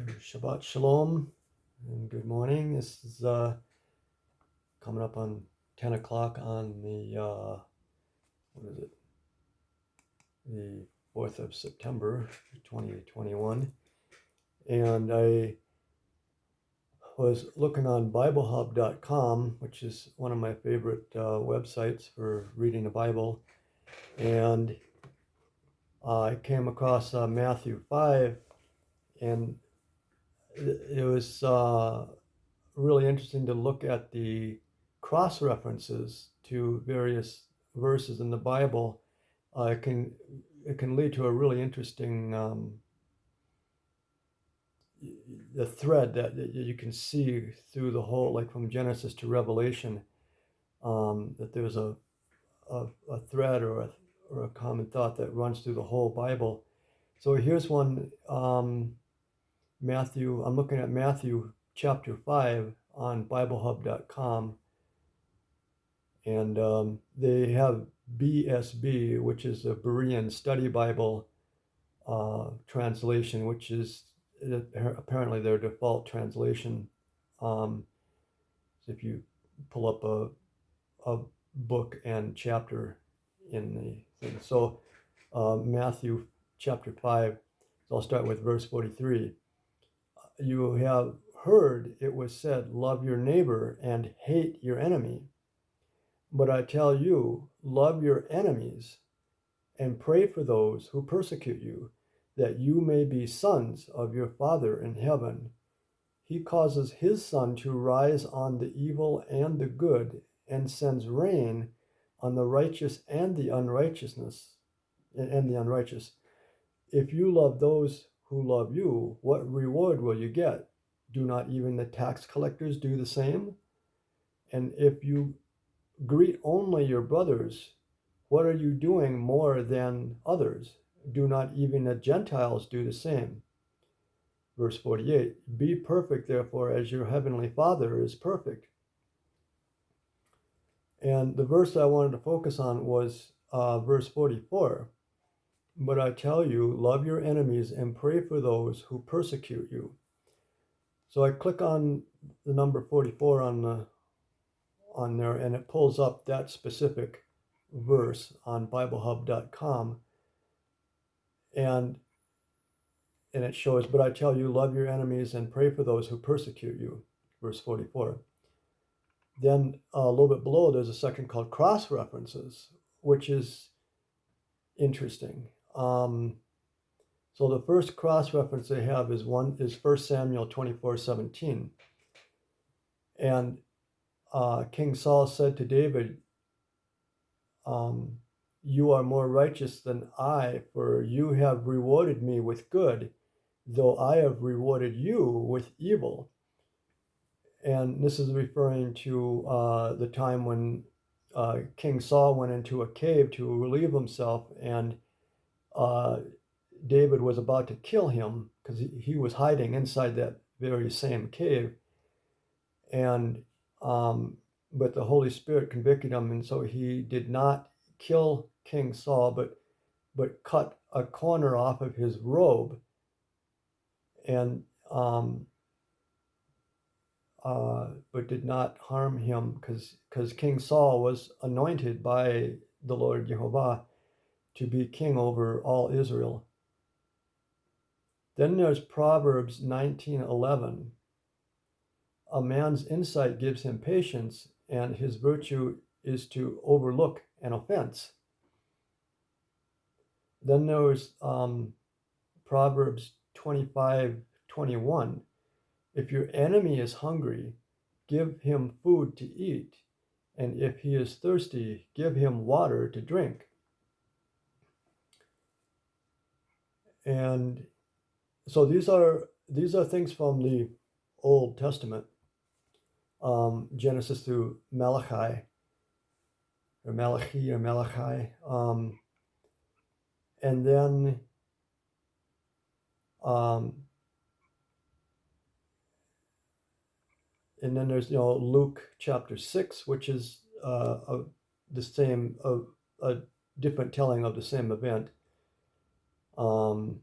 Shabbat Shalom and good morning. This is uh, coming up on 10 o'clock on the, uh, what is it? The 4th of September 2021. And I was looking on BibleHub.com, which is one of my favorite uh, websites for reading the Bible. And I came across uh, Matthew 5 and it was uh, really interesting to look at the cross references to various verses in the Bible. Uh, it can it can lead to a really interesting um, the thread that, that, you can see through the whole, like from Genesis to Revelation, um, that there's a, a, a thread or a, or a common thought that runs through the whole Bible. So here's one. Um, Matthew, I'm looking at Matthew chapter 5 on BibleHub.com. And um, they have BSB, which is a Berean Study Bible uh, translation, which is apparently their default translation. Um, so if you pull up a, a book and chapter in the thing. So uh, Matthew chapter 5, so I'll start with verse 43 you have heard it was said, Love your neighbor and hate your enemy. But I tell you, love your enemies and pray for those who persecute you, that you may be sons of your Father in heaven. He causes his sun to rise on the evil and the good, and sends rain on the righteous and the unrighteousness and the unrighteous. If you love those who love you, what reward will you get? Do not even the tax collectors do the same? And if you greet only your brothers, what are you doing more than others? Do not even the Gentiles do the same? Verse 48 Be perfect, therefore, as your heavenly Father is perfect. And the verse I wanted to focus on was uh, verse 44 but I tell you, love your enemies and pray for those who persecute you. So I click on the number 44 on the on there and it pulls up that specific verse on biblehub.com and and it shows but I tell you love your enemies and pray for those who persecute you verse 44 then uh, a little bit below there's a section called cross references which is interesting um, so the first cross reference they have is one is First Samuel 24, 17. And uh, King Saul said to David, um, You are more righteous than I, for you have rewarded me with good, though I have rewarded you with evil. And this is referring to uh, the time when uh, King Saul went into a cave to relieve himself and uh, David was about to kill him because he, was hiding inside that very same cave. And, um, but the Holy Spirit convicted him, and so he did not kill King Saul, but, but cut a corner off of his robe. And, um, uh, but did not harm him because because King Saul was anointed by the Lord Jehovah to be king over all Israel. Then there's Proverbs 19:11. A man's insight gives him patience, and his virtue is to overlook an offense. Then there's um, Proverbs 25:21. If your enemy is hungry, give him food to eat, and if he is thirsty, give him water to drink. And so these are these are things from the Old Testament, um, Genesis through Malachi, or Malachi or Malachi, um, and then um, and then there's you know Luke chapter six, which is uh, a, the same a, a different telling of the same event. Um,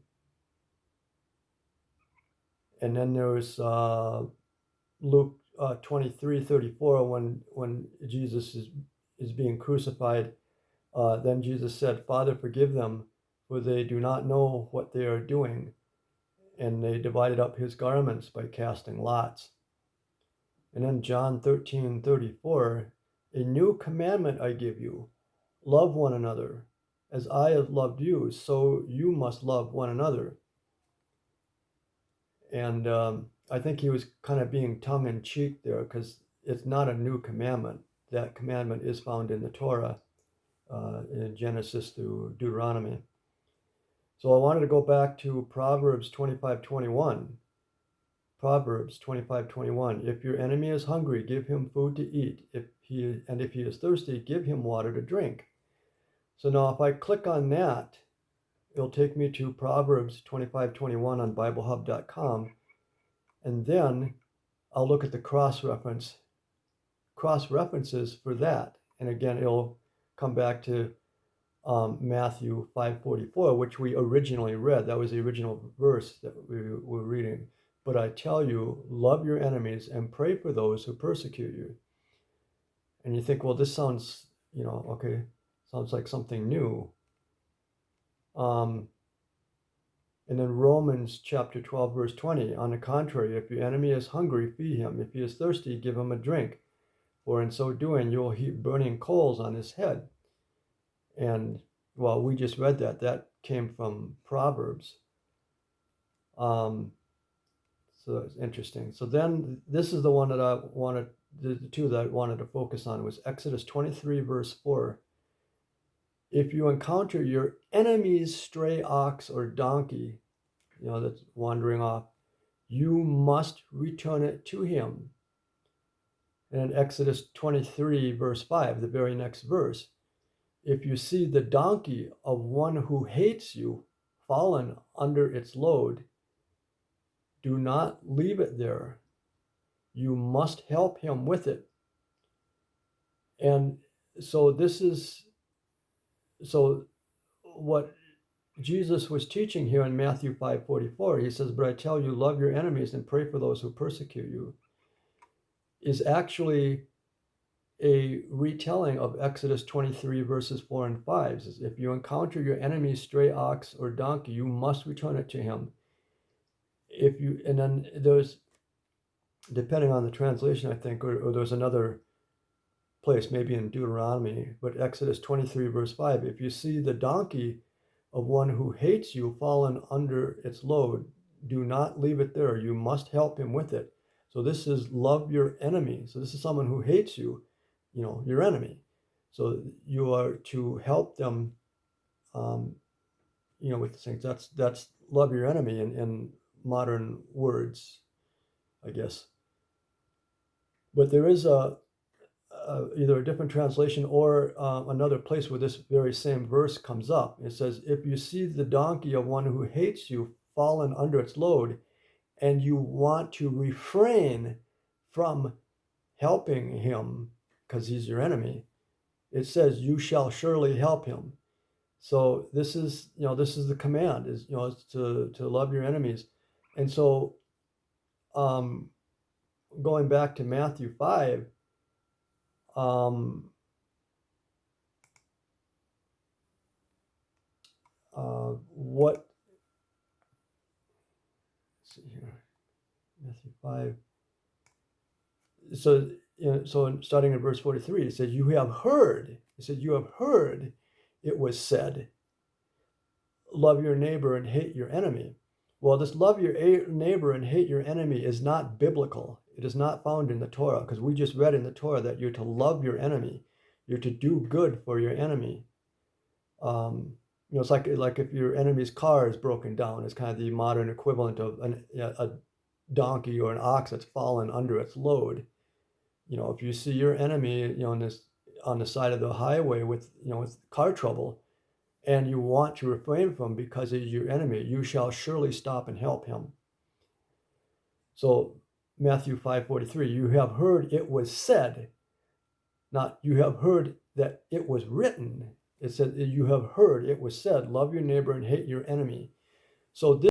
And then there's uh, Luke uh, 23 34 when when Jesus is is being crucified. Uh, then Jesus said, Father, forgive them, for they do not know what they are doing. And they divided up his garments by casting lots. And then John 13 34, a new commandment I give you love one another. As I have loved you, so you must love one another. And um, I think he was kind of being tongue in cheek there because it's not a new commandment. That commandment is found in the Torah, uh, in Genesis through Deuteronomy. So I wanted to go back to Proverbs 25 21. Proverbs 25 21. If your enemy is hungry, give him food to eat. If he, and if he is thirsty, give him water to drink. So now if I click on that, it'll take me to Proverbs 25:21 on BibleHub.com. And then I'll look at the cross reference, cross references for that. And again, it'll come back to um, Matthew 5:44, which we originally read. That was the original verse that we were reading. But I tell you, love your enemies and pray for those who persecute you. And you think, well, this sounds, you know, okay, sounds like something new. Um, and then Romans chapter 12, verse 20. On the contrary, if your enemy is hungry, feed him. If he is thirsty, give him a drink. For in so doing, you'll heap burning coals on his head. And well, we just read that. That came from Proverbs. Um, so it's interesting. So then this is the one that I wanted, the two that I wanted to focus on was Exodus 23, verse 4 if you encounter your enemy's stray ox or donkey, you know, that's wandering off, you must return it to him. And in Exodus 23, verse 5, the very next verse, if you see the donkey of one who hates you fallen under its load, do not leave it there. You must help him with it. And so this is so what Jesus was teaching here in Matthew 5:44, he says, "But I tell you, love your enemies and pray for those who persecute you," is actually a retelling of Exodus 23 verses 4 and 5. says, if you encounter your enemy's stray ox or donkey, you must return it to him. If you and then there's depending on the translation, I think, or, or there's another place, maybe in Deuteronomy, but Exodus 23, verse 5 if you see the donkey of one who hates you fallen under its load, do not leave it there. You must help him with it. So this is love your enemy. So this is someone who hates you, you know, your enemy. So you are to help them, um, you know, with the things. That's that's love your enemy in, in modern words, I guess. But there is a uh, either a different translation or uh, another place where this very same verse comes up. It says, If you see the donkey of one who hates you fallen under its load, and you want to refrain from helping him because he's your enemy, it says, You shall surely help him. So this is, you know, this is the command is, you know, is to, to love your enemies. And so um, going back to Matthew 5, um, uh, what, see here, Matthew 5. So, you know, so starting in verse 43, it says, You have heard, it said, You have heard it was said, Love your neighbor and hate your enemy. Well, this love your neighbor and hate your enemy is not biblical. It is not found in the Torah because we just read in the Torah that you're to love your enemy. You're to do good for your enemy. Um, you know, it's like like if your enemy's car is broken down, it's kind of the modern equivalent of an, a donkey or an ox that's fallen under its load. You know, if you see your enemy, you know, on this on the side of the highway with you know with car trouble, and you want to refrain from because he's your enemy, you shall surely stop and help him. So Matthew 5:43, you have heard it was said, not you have heard that it was written. It said you have heard it was said, love your neighbor and hate your enemy. So this